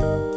you.